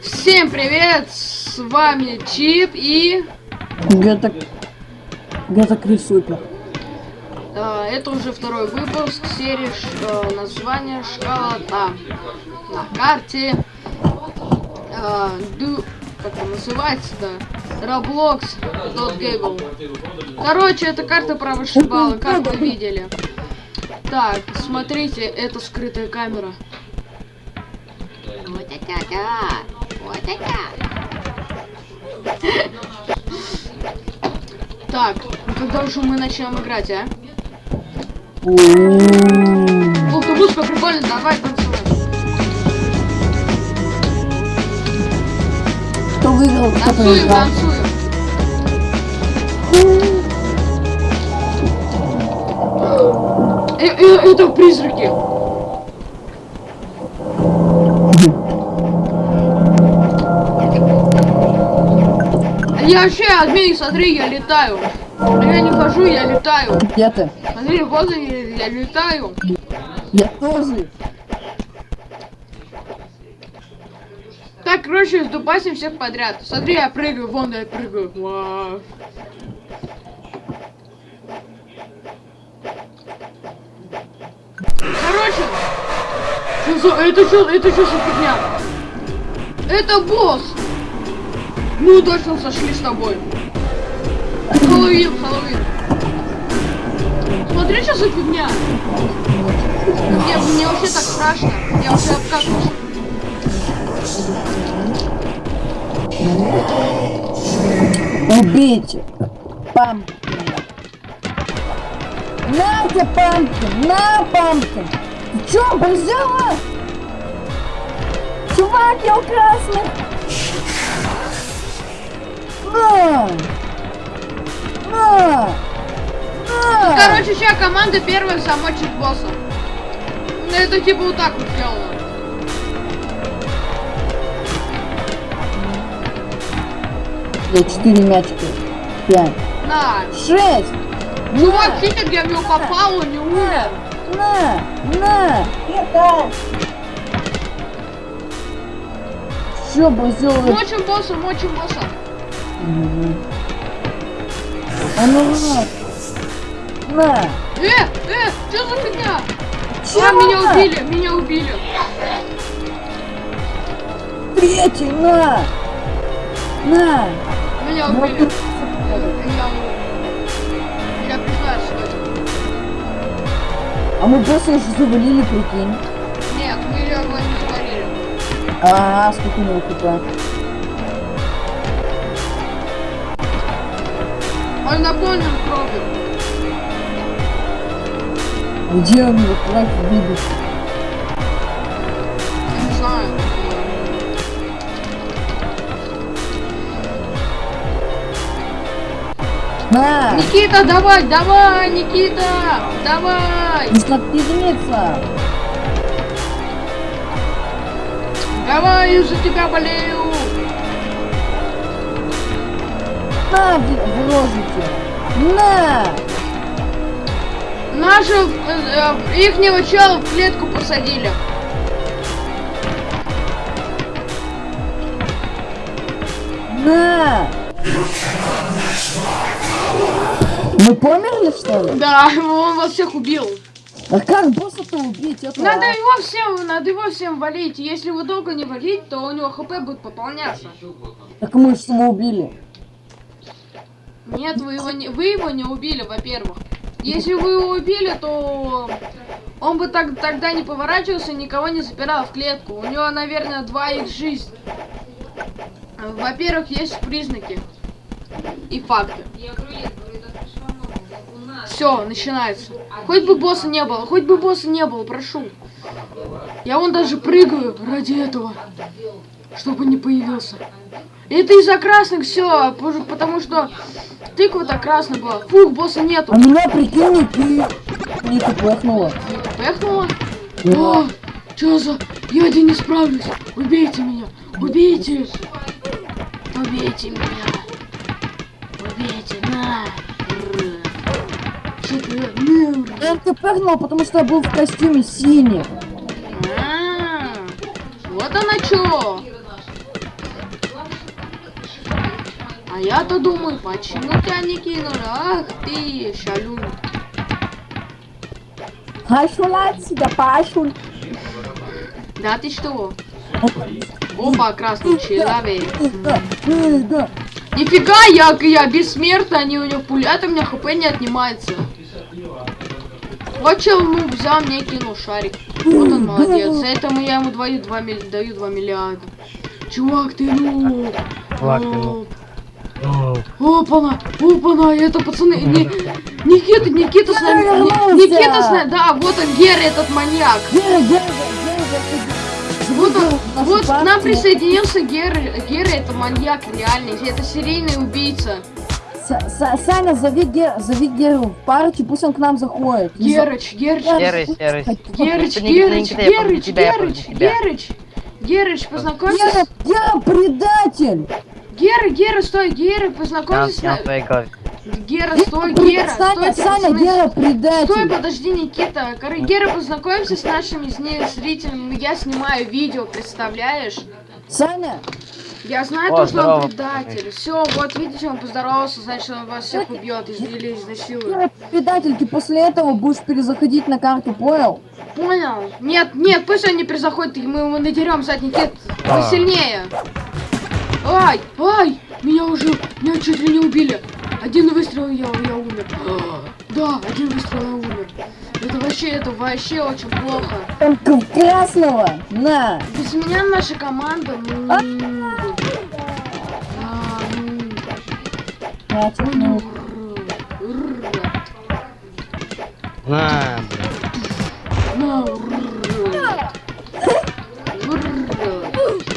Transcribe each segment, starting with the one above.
Всем привет! С вами Чип и... Где-то... Где-то Крис Супер. э, это уже второй выпуск серии ш- э, название Школота. На карте... э, ду... Как он называется-то? Roblox Gable. Короче, это карта про вышибалы, как вы видели. Так, смотрите, это скрытая камера. Вот это да! Так, ну когда уже мы начнем играть, а? Ух ты, музыка прикольно, давай танцевать. Кто выиграл, кто Танцуем, проиграл? танцуем. Э, э, это призраки. Я вообще, админ, смотри, я летаю. А я не хожу, я летаю. Где ты? Смотри, вот я, я летаю. Я тоже. Так, короче, сдубасим всех подряд. Смотри, я прыгаю, вон я прыгаю. Вау. Короче, что за... это что, это что за фигня? Это босс. Ну, точно сошли с тобой. Хэллоуин, Хэллоуин. Смотри, что за фигня. Мне, мне вообще так страшно. Я уже обкакался. Убейте. Пампкин. На тебе пампкин, на пампкин. Ты чё, взяла? Чувак, я у красных. Сейчас команда первая замочит босса. Ну, это типа вот так вот сделано. Я четыре мячика. Пять. На. Шесть. Чувак, видите, где в него попал, он не умер. На. На. Это. Бы сделал? Мочим босса, мочим босса. А ну на. На. Э, э, что за фигня? Чё А, меня на? убили, меня убили. Третий, на. На. Меня Ну, убили. ты- Я, я признаю, что это. А мы босса уже завалили, прикинь. Нет, мы его не завалили. А, сколько у него хп? Он наполнен кровью. Где он его кровь выбит? Я не знаю. На. Никита, давай, давай, Никита, давай. Нужно отпиздиться. Давай, я за тебя болею. На, в в рожице. На. Наши, э, э, ихнего чела в клетку посадили. На. Мы померли, что ли? Да, он вас всех убил. А как босса-то убить? Это Надо его всем, надо его всем валить. Если вы долго не валить, то у него хп будет пополняться. Так мы же его убили. Нет, вы его не, вы его не убили, во-первых. Если вы его убили, то он бы так, тогда не поворачивался, никого не запирал в клетку. У него, наверное, 2 их жизнь. Во-первых, есть признаки и факты. Все, начинается. Хоть бы босса не было, хоть бы босса не было, прошу. Я вон даже прыгаю ради этого, чтобы не появился. Это из-за красных все, потому что тыква-то красная была. Фух, босса нету. А меня, прикинь, пи... Не пыхнуло. Пехнула? Да. О, что за... Я один не справлюсь. Убейте меня. Убейте. Убейте меня. Убейте, на. Что ты? Я ты потому что я был в костюме синий. А, Вот она чё. Я-то думаю, почему тебя не кинули? Ах ты, шалун. Пошел отсюда, пошел. Да ты что? Опа, красный человек. Да, да, да. Нифига, я, я бессмертный, они у него пулят, у меня хп не отнимается. Вот чел, ну, взял, мне кинул шарик. Вот он молодец. За это я ему даю 2, милли- даю 2 миллиарда. Чувак, ты ну. Чувак, ты ну. Опана, опана, это пацаны, не, Никита, Никита с нами, Ни-. Никита с нами, да, вот он, Гера, этот маньяк. Гера, Гера, Гера, Вот он, вот к нам присоединился Гера, Гера это маньяк реальный, это серийный убийца. Са- Са- Саня, зови, Гер, зови Геру в партию, пусть он к нам заходит. Герыч, Герыч, Герыч, Герыч, Герыч, помню Герыч, тебя. Герыч, Герыч, познакомься Гера. Гера, предатель! Гера, Гера, стой, Гера, познакомься с... снял на- твои головы. Гера, стой, пред- Гера, стойте, Саня. Гера, Стой, предатель! подожди, Никита. Гера, познакомься с нашими с ней зрителями. Я снимаю видео, представляешь? Саня, Я знаю О, то, что он предатель. Все, вот видите, он поздоровался, значит, он вас всех убьет из- или изнасилует. Предатель, ты после этого будешь перезаходить на карту, понял? Понял? Нет, нет, пусть он не перезаходит, мы его надерем задний Никит. Он А. сильнее. Ай, ай, меня уже, меня чуть ли не убили. Один выстрел, я, я умер. Да, один выстрел, я умер. Это вообще, это вообще очень плохо. Только в красного! На! Без меня наша команда, ну... А. А,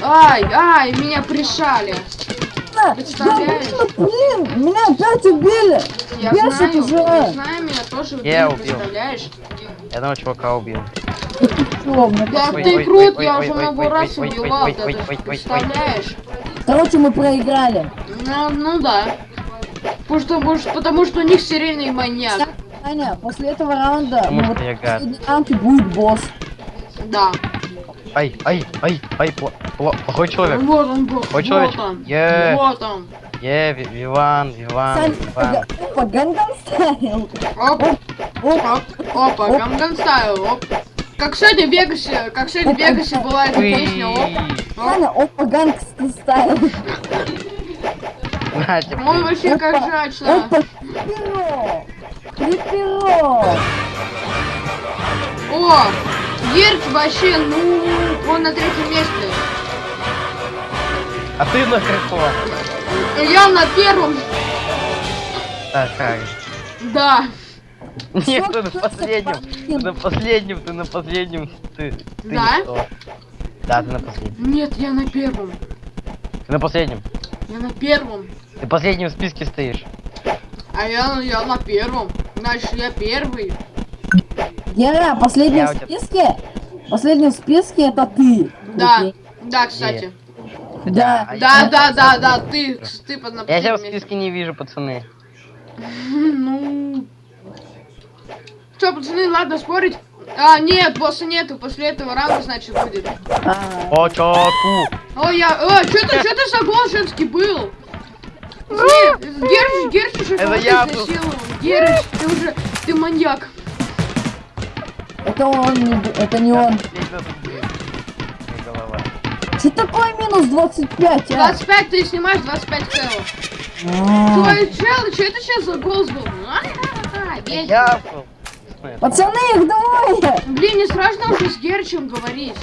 Ай, ай, меня пришали. Представляешь? Да, блин, меня опять убили! Я знаю, я знаю, меня тоже убили, Я убил. представляешь? Я одного чувака убил. Да ты крут, я уже много раз убивал, ты представляешь? Короче, мы проиграли. Ну, ну да. Потому что, может, потому что у них серийный маньяк. Саня, после этого раунда, ну вот раунд и будет босс. Да. Ай, ай, ай, ай, пла- пла- плохой человек. Вот он был. Ой, Вот человечек. он. Е. Вот он. Е, Ви- Виван, Виван, Виван. опа, Гангам Стайл. Оп, оп, опа, Ганган Стайл, оп. Как сегодня в Вегасе, как сегодня в Вегасе была эта песня, оп. Саня, опа, Гангстер Стайл. Он вообще как жачно. Опа, Крипиро. Крипиро. О, Герч вообще, ну, он на третьем месте. А ты на каком? Я на первом, Так, как? да. Нет, ты на последнем. на последнем, ты на последнем. Ты, ты Да? что? Да, ты на последнем. Нет, я на первом. Ты на последнем. Я на первом. Ты последнем в списке стоишь. А я, я на первом. Значит, я первый. Гера, последний Я в списке? Последний в списке это ты. Да, Окей. да, кстати. Да. Да, да, да, да, ты, ты под Я тебя в списке не вижу, пацаны. Ну. Что, пацаны, ладно спорить. А, нет, босса нету. После этого раунда, значит, будет. А, По чаку. О, я. О, что ты, что ты женский был? Герч, Герч уже Это я был. Герч, ты уже, ты маньяк. Это он, это не он. Что такое минус 25, а? 25 ты снимаешь, 25 целых. А, Твой чел, что это сейчас за голос был? А-ха-ха, весь. Я. Пацаны, их двое! Блин, не страшно уже с Герчем говорить.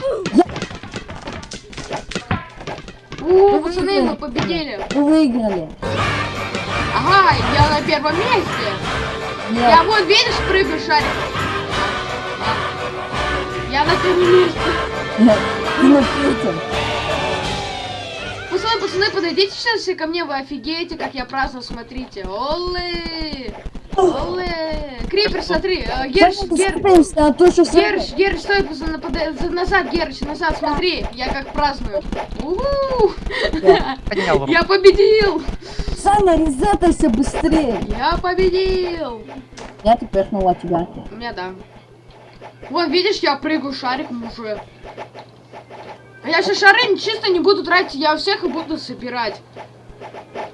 О, пацаны, мы победили. Вы выиграли. Ага, я на первом месте. Я вот, видишь, прыгаю шарик. Я на первом месте. нет, ты на третьем. Пацаны, пацаны, подойдите сейчас все ко мне, вы офигеете, как я праздную, смотрите. Оле! Оле! Крипер, смотри, Герш, Саня, Гер... смотримся, то что Саня- Герш, Герш, стой, пацаны, за- назад, Герш, назад, смотри, я как праздную. Я победил! Саня, резетайся быстрее. Я победил! Я теперь снова тебя. У меня да. Вон, видишь, я прыгаю шариком уже. А я сейчас шары чисто не буду тратить, я у всех их буду собирать.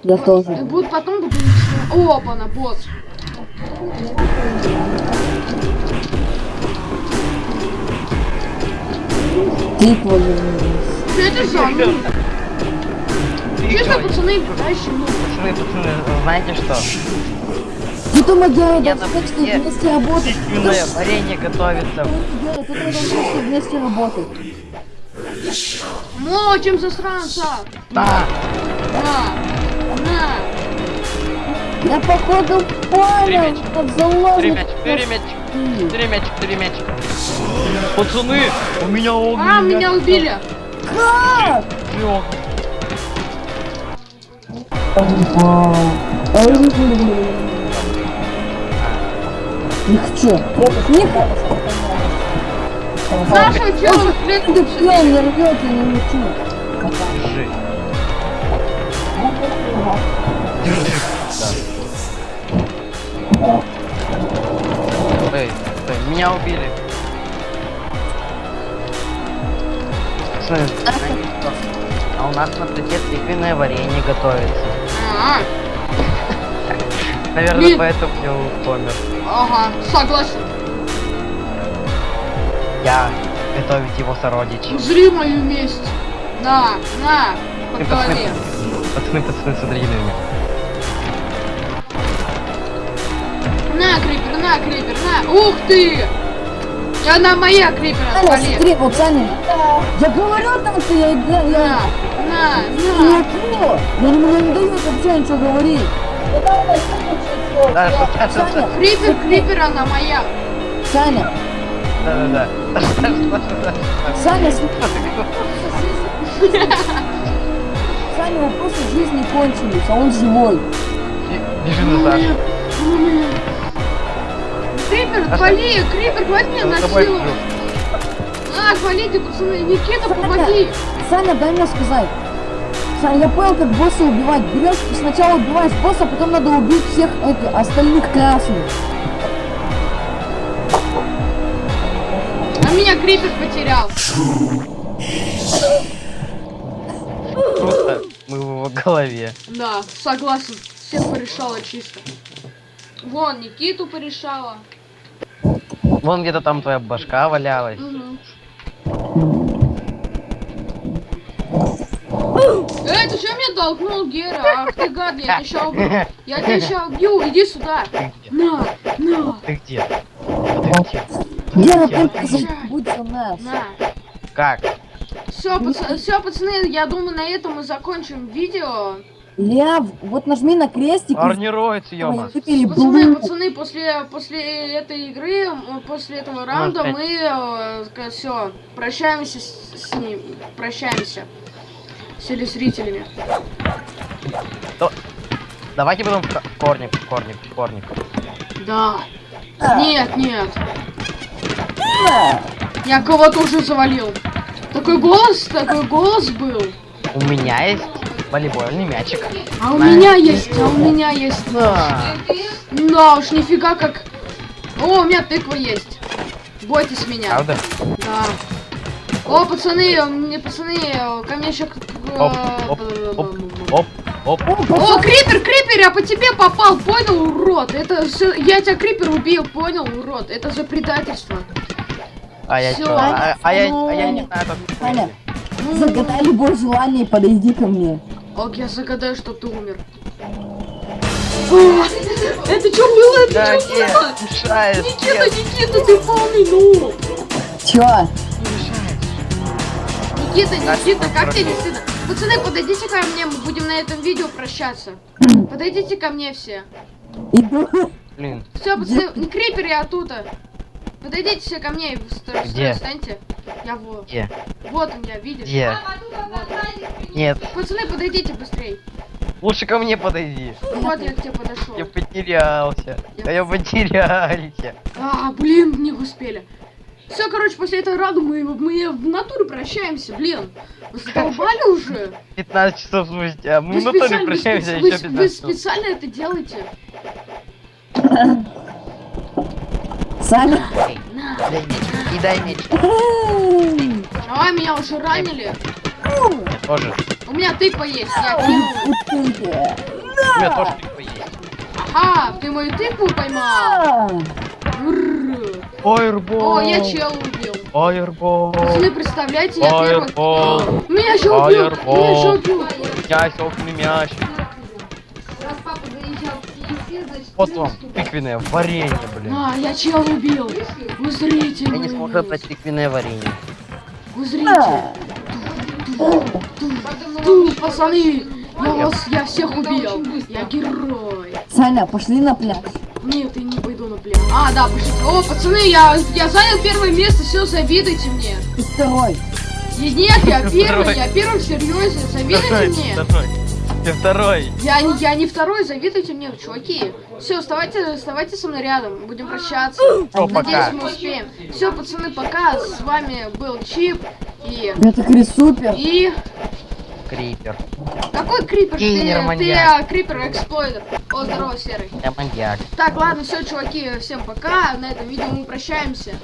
Я тоже. И будут потом будут начинать- Опа, на босс. Же. Что это за? Честно, пацаны, дальше ну. Пацаны, пацаны, знаете что? Ты помогай, Я да, на- кстати, я- вместе работать. Письменное варенье готовится. Тут надо вместе, вместе работать. Мочим засранца. Да. На. На. Я походу понял, как заложник. Перемячик, перемячик, перемячик, перемячик. Пацаны, у меня огненный А, меня убили. Как? Лёг. Не хочу. Не хочу. Саша, чё вы Ты клетку пьян, не рвёт, я не хочу. Держи. Да. Эй, стой, меня убили. Знаете что? А у нас на плите тыквенное варенье готовится. Наверное, Блин. поэтому я помер. ага, согласен. Я готовить его сородич. Узри мою месть. На, на, по Ты, пацаны, голове. пацаны, пацаны, смотрите на меня. На, крипер, на, крипер, на. Ух ты! И она моя крипер, отвали. смотри, Саня. Я говорю там, что я... Я, На, я... на, Не на. понял. Я не, мне не дают вообще ничего говорить. Да, сейчас, сейчас, Саня, Крипер, крипер, она моя. Саня, да, да, да. Саня. Саня, вопросы жизни кончились, а он живой. Бежи на Сашу. Крипер, отвали, крипер, хватит меня насиловать. На, отвалите, пацаны. Никита, помоги. Саня, дай мне сказать. Саня, я понял, как босса убивать. Берешь, сначала убиваешь босса, а потом надо убить всех этих остальных красных. А меня крипер потерял. Круто. Мы в его голове. Да, согласен. Всех порешала чисто. Вон, Никиту порешала. Вон где-то там твоя башка валялась. Мгм. Меня толкнул, Гера? Ах ты гад, я тебя сейчас убью. Я тебя сейчас убью, иди сюда. На, на, Ты где? Ты где? Гера, Где? только забудь за нас. на. Как? Все, все, пацаны, я думаю, на этом мы закончим видео. Илья, вот нажми на крестик. и Орнируется, ёма. Пацаны, пацаны, после, после этой игры, после этого раунда мы все прощаемся с, с ним, прощаемся с телезрителями. Давайте потом в ко- корник, корник, корник. Да. Нет, нет. Я кого-то уже завалил. Такой голос, такой голос был. У меня есть волейбольный мячик. А у На. меня есть, а у меня есть. Да. Да уж, нифига как. О, у меня тыква есть. Бойтесь меня. Правда? Да. О, пацаны, мне пацаны, ко мне еще... Оп, оп, оп, оп, оп. О, крипер, крипер, я по тебе попал, понял, урод? Это все, я тебя крипер убил, понял, урод? Это за предательство. А я чё? А, а я, а я не знаю, как... Саня, загадай любое желание и подойди ко мне. Ок, я загадаю, что ты умер. Это что было? Это Да, что было? мешает. Никита, нет, Никита, ты полный ну. Чё? Никита, Никита, как тебе не стыдно? Пацаны, подойдите ко мне, мы будем на этом видео прощаться. Подойдите ко мне все. Блин, Все, пацаны, не крипер, я тут. Подойдите все ко мне и Где? встаньте. Я вот. где? Вот он я, видишь? Где? Нет, Пацаны, подойдите быстрей. лучше ко мне подойди. Вот я к тебе подошел. Я потерялся. Да я потерялся. А, блин, не успели. Все, короче, после этого раду мы, мы в натуре прощаемся, блин. Вы задолбали уже? 15 часов спустя. Мы Вы в натуре специально- вы прощаемся вы еще с- Вы 15 часов. специально это делаете? Саня. И дай меч. А, меня уже ранили. Я тоже. У меня тыква есть, я. У меня тоже тыква есть. А, ты мою тыкву поймал? Фаербол. О, я чел убил. Фаербол. Пацаны, представляете, я. Фаербол. Меня еще убил! Фаербол. Меня еще убил! Мяч, огненный мяч. Раз папа заезжал в KFC, значит... Вот вам тыквенное варенье, блин. А, я чел убил! Вы зрите, Я не вы- смогу брать тыквенное варенье. Вы зрите! а. Ту, пацаны! Я вас, я всех убил! Я герой! Саня, пошли на пляж. Нет, я не пойду пляж. А, да, пошлите. О, пацаны, я, я занял первое место, все, завидуйте мне. Ты второй. И нет, я первый, второй. я первый, серьезно, завидуйте Второй, мне. второй. Ты второй. Я, не- я не второй, завидуйте мне, чуваки. Все, вставайте, вставайте со мной рядом, будем прощаться. Всё, Надеюсь, пока. мы успеем. Все, пацаны, пока. С вами был Чип и... Это Крис супер. И... Крипер. Какой крипер? Ты, Киллер, ты маньяк. а, крипер эксплойдер. О, здорово, Серый. Я маньяк. Так, ладно, все, чуваки, всем пока. На этом видео мы прощаемся.